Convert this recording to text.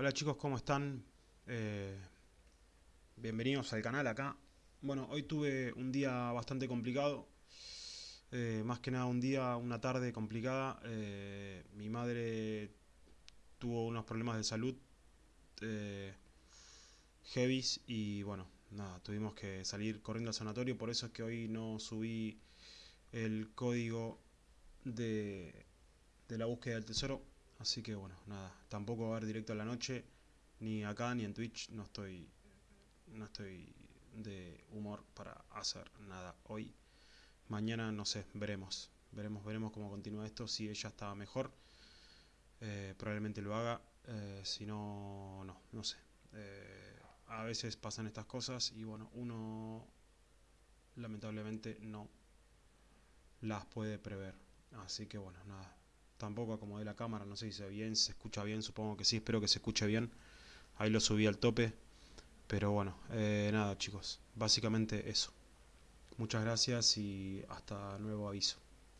Hola chicos, ¿cómo están? Eh, bienvenidos al canal acá. Bueno, hoy tuve un día bastante complicado. Eh, más que nada un día, una tarde complicada. Eh, mi madre tuvo unos problemas de salud heavies y bueno, nada, tuvimos que salir corriendo al sanatorio. Por eso es que hoy no subí el código de, de la búsqueda del tesoro Así que bueno, nada, tampoco va a haber directo a la noche, ni acá ni en Twitch, no estoy, no estoy de humor para hacer nada hoy. Mañana no sé, veremos, veremos, veremos cómo continúa esto, si ella está mejor, eh, probablemente lo haga, eh, si no, no, no sé. Eh, a veces pasan estas cosas y bueno, uno lamentablemente no las puede prever. Así que bueno, nada, Tampoco acomodé la cámara, no sé si se ve bien, se escucha bien, supongo que sí, espero que se escuche bien. Ahí lo subí al tope. Pero bueno, eh, nada chicos, básicamente eso. Muchas gracias y hasta nuevo aviso.